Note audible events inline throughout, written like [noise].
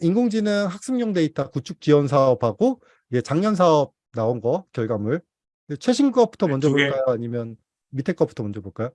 인공지능 학습용 데이터 구축 지원 사업하고 이게 작년 사업 나온 거 결과물 최신 것부터 네, 먼저. 볼까요? 아니면 밑에 것부터 먼저 볼까요?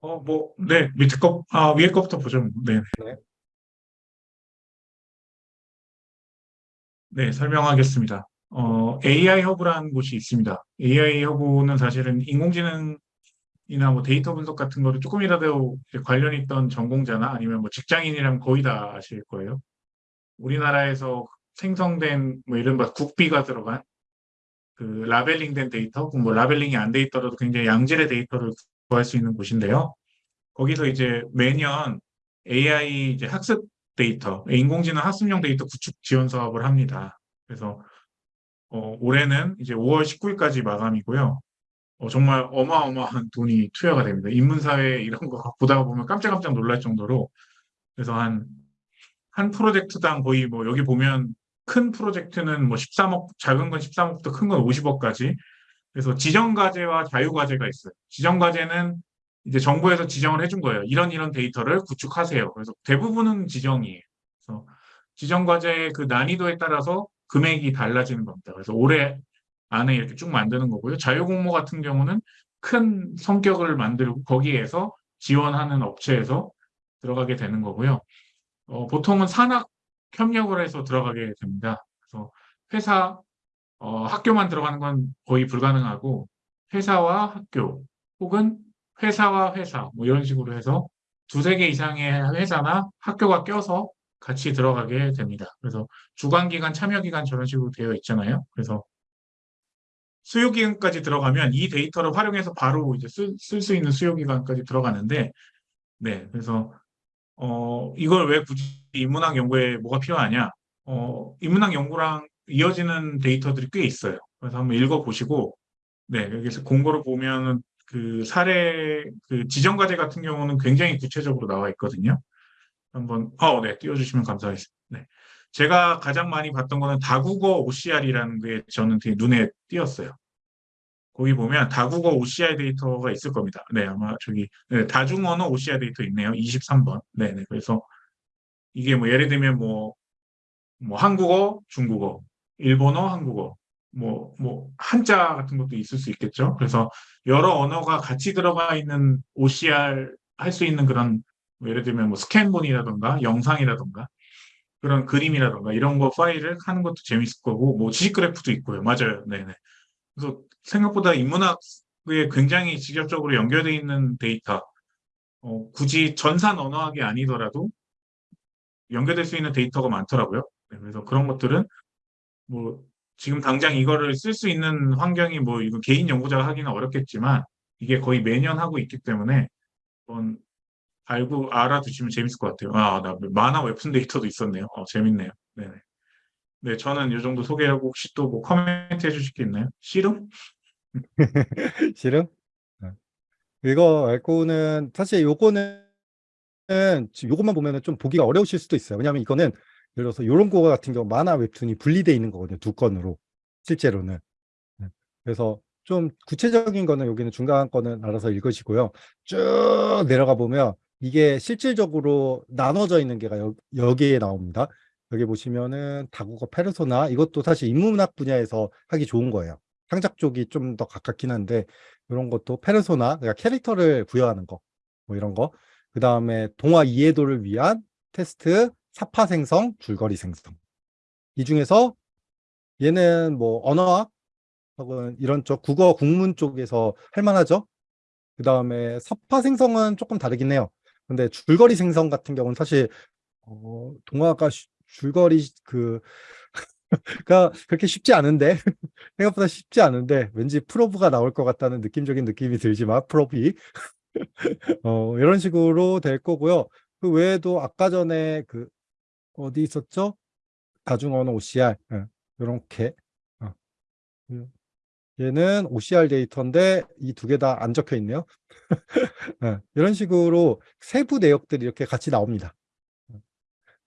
어, 뭐, 네, 밑에 거, 아, 위에 거부터 보죠. 네. 네. 네, 설명하겠습니다. 어, AI 허브라는 곳이 있습니다. AI 허브는 사실은 인공지능이나 뭐 데이터 분석 같은 거를 조금이라도 관련 있던 전공자나 아니면 뭐 직장인이라면 거의 다 아실 거예요. 우리나라에서 생성된 뭐 이른바 국비가 들어간 그 labeling된 데이터, 뭐 labeling이 안 돼 있더라도 굉장히 양질의 데이터를 구할 수 있는 곳인데요. 거기서 이제 매년 AI 이제 학습 데이터, 인공지능 학습용 데이터 구축 지원 사업을 합니다. 그래서 어, 올해는 이제 5월 19일까지 마감이고요. 어, 정말 어마어마한 돈이 투여가 됩니다. 인문사회 이런 거 [laughs] 보다가 보면 깜짝깜짝 놀랄 정도로 그래서 한, 한 프로젝트당 거의 뭐 여기 보면 큰 프로젝트는 뭐 13억, 작은 건 13억부터 큰 건 50억까지 그래서 지정과제와 자유과제가 있어요. 지정과제는 이제 정부에서 지정을 해준 거예요. 이런 이런 데이터를 구축하세요. 그래서 대부분은 지정이에요. 그래서 지정과제의 그 난이도에 따라서 금액이 달라지는 겁니다. 그래서 올해 안에 이렇게 쭉 만드는 거고요. 자유공모 같은 경우는 큰 성격을 만들고 거기에서 지원하는 업체에서 들어가게 되는 거고요. 어, 보통은 산학 협력을 해서 들어가게 됩니다. 그래서 회사, 어, 학교만 들어가는 건 거의 불가능하고 회사와 학교 혹은 회사와 회사 뭐 이런 식으로 해서 두세 개 이상의 회사나 학교가 껴서 같이 들어가게 됩니다. 그래서 주관기관, 참여기관 저런 식으로 되어 있잖아요. 그래서 수요기관까지 들어가면 이 데이터를 활용해서 바로 이제 쓸 수 있는 수요기관까지 들어가는데 네, 그래서 어, 이걸 왜 굳이 인문학 연구에 뭐가 필요하냐? 어, 인문학 연구랑 이어지는 데이터들이 꽤 있어요. 그래서 한번 읽어보시고, 네, 여기서 공고를 보면은 그 사례, 그 지정과제 같은 경우는 굉장히 구체적으로 나와 있거든요. 한번, 어, 네, 띄워주시면 감사하겠습니다. 네. 제가 가장 많이 봤던 거는 다국어 OCR이라는 게 저는 되게 눈에 띄었어요. 거기 보면 다국어 OCR 데이터가 있을 겁니다. 네, 아마 저기 네, 다중언어 OCR 데이터 있네요. 23번. 네, 네. 그래서 이게 뭐 예를 들면 뭐, 뭐 한국어, 중국어, 일본어, 한국어, 뭐, 뭐 한자 같은 것도 있을 수 있겠죠. 그래서 여러 언어가 같이 들어가 있는 OCR 할 수 있는 그런 뭐 예를 들면 뭐 스캔본이라던가 영상이라던가 그런 그림이라던가 이런 거 파일을 하는 것도 재밌을 거고 뭐 지식 그래프도 있고요. 맞아요. 네네. 그래서 생각보다 인문학에 굉장히 직접적으로 연결되어 있는 데이터 어, 굳이 전산 언어학이 아니더라도 연결될 수 있는 데이터가 많더라고요. 네, 그래서 그런 것들은 뭐 지금 당장 이거를 쓸 수 있는 환경이 뭐 이거 개인 연구자가 하기는 어렵겠지만 이게 거의 매년 하고 있기 때문에 한번 알고 알아두시면 재밌을 것 같아요. 아, 나 만화 웹툰 데이터도 있었네요. 어, 재밌네요. 네네. 네, 저는 이 정도 소개하고 혹시 또뭐 코멘트 해주실 게 있나요? 씨름? [laughs] 싫음? 네. 이거 알고는 사실 요거는 요것만 보면은 좀 보기가 어려우실 수도 있어요. 왜냐하면 이거는 예를 들어서 요런 거 같은 경우 만화 웹툰이 분리되어 있는 거거든요. 두 건으로 실제로는. 네. 그래서 좀 구체적인 거는 여기는 중간 거는 알아서 읽으시고요. 쭉 내려가 보면 이게 실질적으로 나눠져 있는 게가 여, 여기에 나옵니다. 여기 보시면은 다국어 페르소나 이것도 사실 인문학 분야에서 하기 좋은 거예요. 창작 쪽이 좀 더 가깝긴 한데 이런 것도 페르소나 그러니까 캐릭터를 부여하는 거 뭐 이런 거. 그 다음에 동화 이해도를 위한 테스트, 사파 생성, 줄거리 생성. 이 중에서 얘는 뭐 언어학 혹은 이런 쪽 국어 국문 쪽에서 할 만하죠. 그 다음에 사파 생성은 조금 다르긴 해요. 근데 줄거리 생성 같은 경우는 사실 어, 동화가 줄거리 그 [laughs] 가 그렇게 쉽지 않은데 [laughs] 생각보다 쉽지 않은데 왠지 프로브가 나올 것 같다는 느낌적인 느낌이 들지만 프로비 [laughs] 어, 이런 식으로 될 거고요. 그 외에도 아까 전에 그 어디 있었죠? 다중언어 OCR 예, 이렇게 어. 음, 얘는 OCR 데이터인데 이 두 개 다 안 적혀 있네요. 예, 이런 식으로 세부 내역들이 이렇게 같이 나옵니다.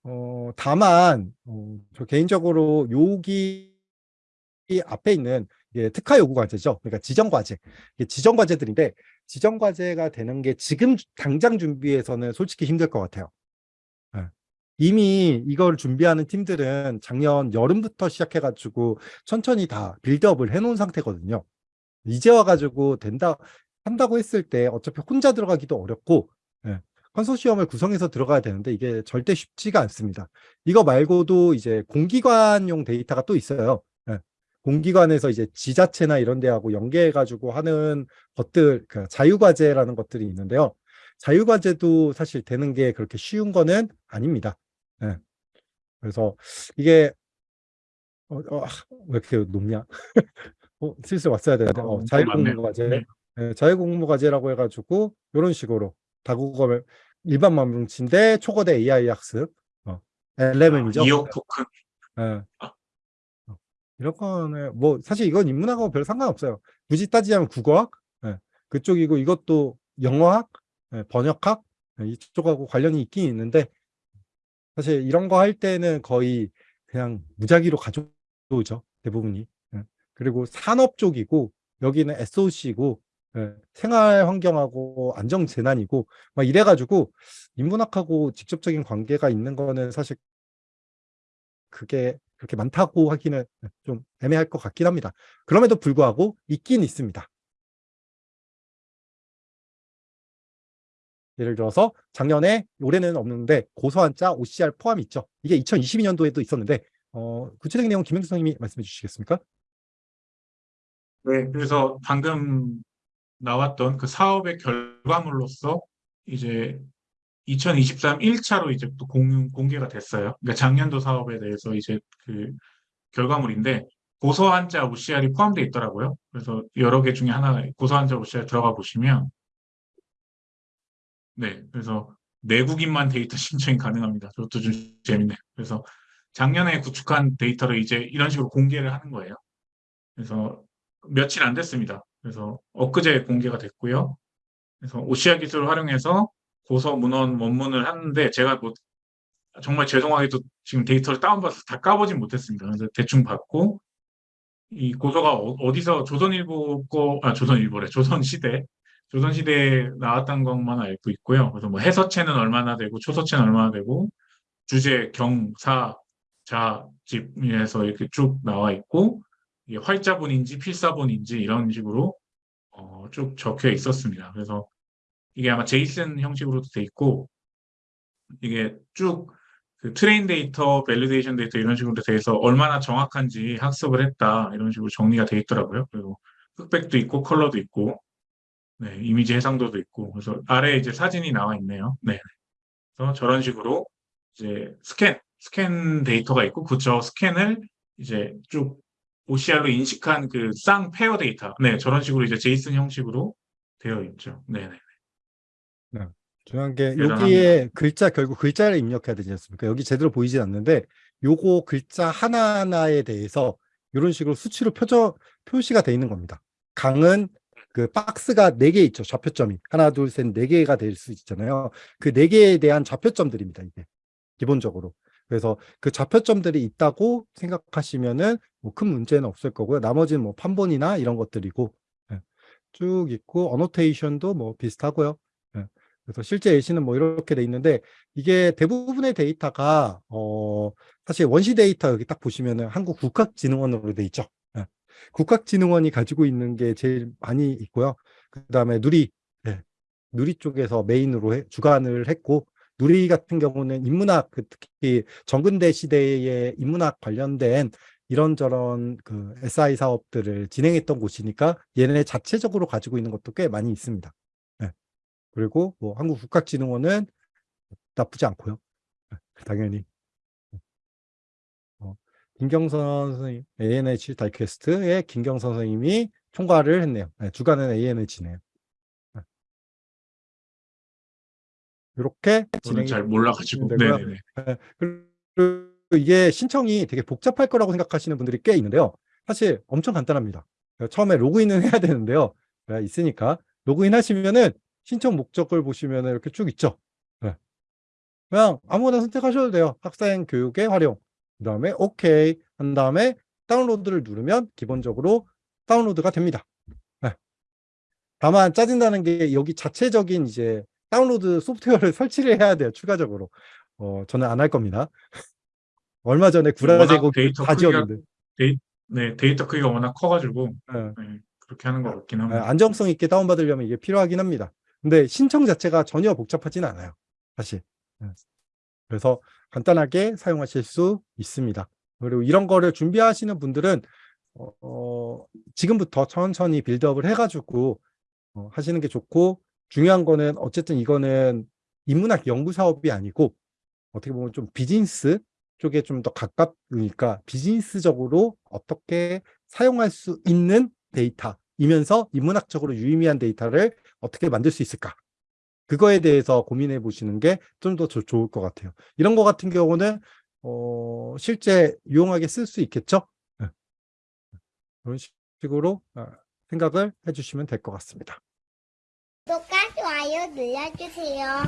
어, 다만 어, 저 개인적으로 여기 앞에 있는 예, 특화 요구 과제죠. 그러니까 지정 과제. 이게 지정 과제들인데 지정 과제가 되는 게 지금 당장 준비해서는 솔직히 힘들 것 같아요. 예. 이미 이걸 준비하는 팀들은 작년 여름부터 시작해가지고 천천히 다 빌드업을 해놓은 상태거든요. 이제 와가지고 된다 한다고 했을 때 어차피 혼자 들어가기도 어렵고 예, 컨소시엄을 구성해서 들어가야 되는데 이게 절대 쉽지가 않습니다. 이거 말고도 이제 공기관용 데이터가 또 있어요. 예, 공기관에서 이제 지자체나 이런 데하고 연계해가지고 하는 것들, 그 자유과제라는 것들이 있는데요. 자유과제도 사실 되는 게 그렇게 쉬운 거는 아닙니다. 예. 그래서 이게 어, 어, 아, 왜 이렇게 높냐? [laughs] 어, 슬슬 왔어야 되는데 어, 어, 자유공모과제 네. 예, 자유공모과제라고 해가지고 이런 식으로 다국어를 일반 만뭉치인데 초거대 AI 학습 어, LMM이죠. 아. 예. 아. 어, 이런 거는 뭐 사실 이건 인문학하고 별 상관없어요. 굳이 따지자면 국어학 예, 그쪽이고 이것도 영어학, 예, 번역학 예, 이쪽하고 관련이 있긴 있는데 사실 이런 거 할 때는 거의 그냥 무작위로 가져오죠 대부분이. 예. 그리고 산업 쪽이고 여기는 SOC고 예, 생활 환경하고 안정 재난이고 막 이래가지고 인문학하고 직접적인 관계가 있는 거는 사실 그게 그렇게 많다고 하기는 좀 애매할 것 같긴 합니다. 그럼에도 불구하고 있긴 있습니다. 예를 들어서 작년에 올해는 없는데 고소한자 OCR 포함이 있죠. 이게 2022년도에도 있었는데 어, 구체적인 내용 김영수 선생님이 말씀해 주시겠습니까? 네, 그래서 방금 나왔던 그 사업의 결과물로서 이제 2023 1차로 이제 또 공, 공개가 됐어요. 그러니까 작년도 사업에 대해서 이제 그 결과물인데 고소 한자 OCR이 포함되어 있더라고요. 그래서 여러 개 중에 하나 고소 한자 OCR 들어가 보시면 네, 그래서 내국인만 데이터 [laughs] 신청이 가능합니다. 그것도 좀 재밌네요. 그래서 작년에 구축한 데이터를 이제 이런 식으로 공개를 하는 거예요. 그래서 며칠 안 됐습니다. 그래서 엊그제 공개가 됐고요. 그래서 OCR 기술을 활용해서 고서 문헌 원문을 하는데 제가 뭐 정말 죄송하게도 지금 데이터를 다운받아서 다 까보진 못했습니다. 그래서 대충 받고 이 고서가 어, 디서 조선일보 거, 아 조선일보래, 조선시대, 조선시대에 나왔던 것만 알고 있고요. 그래서 뭐 해서체는 얼마나 되고 초서체는 얼마나 되고 주제, 경, 사, 자, 집에서 이렇게 쭉 나와 있고 활자본인지 필사본인지 이런 식으로 어, 쭉 적혀 있었습니다. 그래서 이게 아마 JSON 형식으로도 돼 있고 이게 쭉 그 train 데이터, validation 데이터 이런 식으로 돼서 얼마나 정확한지 학습을 했다 이런 식으로 정리가 돼 있더라고요. 그리고 흑백도 있고 컬러도 있고 네, 이미지 해상도도 있고 그래서 아래에 이제 사진이 나와 있네요. 네. 그래서 저런 식으로 이제 스캔, 스캔 데이터가 있고 그저 스캔을 이제 쭉 OCR로 인식한 그 쌍 pair 데이터. 네, 저런 식으로 이제 JSON 형식으로 되어 있죠. 네, 네. 중요한 게. 여기에 글자 결국 글자를 입력해야 되지 않습니까? 여기 제대로 보이진 않는데 요거 글자 하나하나에 대해서 이런 식으로 수치로 표저, 표시가 돼 있는 겁니다. 강은 그 박스가 네 개 있죠. 좌표점이. 하나, 둘, 셋, 네 개가 될 수 있잖아요. 그 네 개에 대한 좌표점들입니다. 이게 기본적으로. 그래서 그 좌표점들이 있다고 생각하시면은 뭐 큰 문제는 없을 거고요. 나머지는 뭐 판본이나 이런 것들이고 예. 쭉 있고 어노테이션도 뭐 비슷하고요. 예. 그래서 실제 예시는 뭐 이렇게 돼 있는데 이게 대부분의 데이터가 어 사실 원시 데이터 여기 딱 보시면은 한국 국학진흥원으로 돼 있죠. 예. 국학진흥원이 가지고 있는 게 제일 많이 있고요. 그다음에 누리 예. 누리 쪽에서 메인으로 해- 주관을 했고 누리 같은 경우는 인문학 그 특히 정근대 시대의 인문학 관련된 이런저런 그 SI 사업들을 진행했던 곳이니까 얘네 자체적으로 가지고 있는 것도 꽤 많이 있습니다. 예. 그리고 뭐 한국국학진흥원은 나쁘지 않고요. 예, 당연히. 어, 김경선 선생님, ANH 다이캐스트의 김경선 선생님이 총괄을 했네요. 예, 주관은 ANH네요. 이렇게 저는 진행이 잘 몰라가지고. 네, 네, 네. 예, 그리고 이게 신청이 되게 복잡할 거라고 생각하시는 분들이 꽤 있는데요. 사실 엄청 간단합니다. 처음에 로그인은 해야 되는데요. 예, 있으니까 로그인 하시면은 신청 목적을 보시면 이렇게 쭉 있죠. 예. 그냥 아무거나 선택하셔도 돼요. 학생 교육의 활용. 그 다음에 오케이 한 다음에 다운로드를 누르면 기본적으로 다운로드가 됩니다. 예. 다만 짜증나는 게 여기 자체적인 이제 다운로드 소프트웨어를 [laughs] 설치를 해야 돼요. 추가적으로. 어, 저는 안 할 겁니다. 얼마 전에 워낙 구라제국 데이터 다 크기가- 지웠는데 네, 데이터 크기가 워낙 커가지고 예. 네, 그렇게 하는 것 같긴 예, 합니다. 안정성 있게 다운받으려면 이게 필요하긴 합니다. 근데 신청 자체가 전혀 복잡하진 않아요. 사실. 예. 그래서 간단하게 사용하실 수 있습니다. 그리고 이런 거를 준비하시는 분들은 어, 어, 지금부터 천천히 빌드업을 해가지고 어, 하시는 게 좋고 중요한 거는 어쨌든 이거는 인문학 연구 사업이 아니고 어떻게 보면 좀 비즈니스 쪽에 좀 더 가깝으니까 비즈니스적으로 어떻게 사용할 수 있는 데이터이면서 인문학적으로 유의미한 데이터를 어떻게 만들 수 있을까? 그거에 대해서 고민해 보시는 게 좀 더 좋을 것 같아요. 이런 거 같은 경우는 어, 실제 유용하게 쓸 수 있겠죠? 네. 그런 식으로 아, 생각을 해주시면 될 것 같습니다. 구독과 좋아요 눌러주세요.